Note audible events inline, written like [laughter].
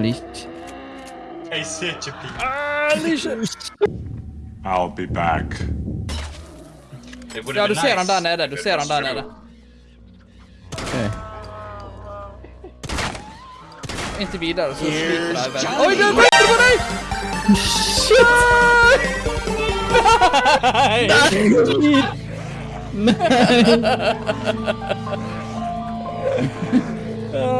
unleashed. I see it, ah, lixa. I'll be back. Det vore Ja, väl du ser han nice. där nere. Du ser han där nere. Okej. Inte vidare så sliter det här väldigt. Oj, på! Shit! [laughs] [laughs] Ah.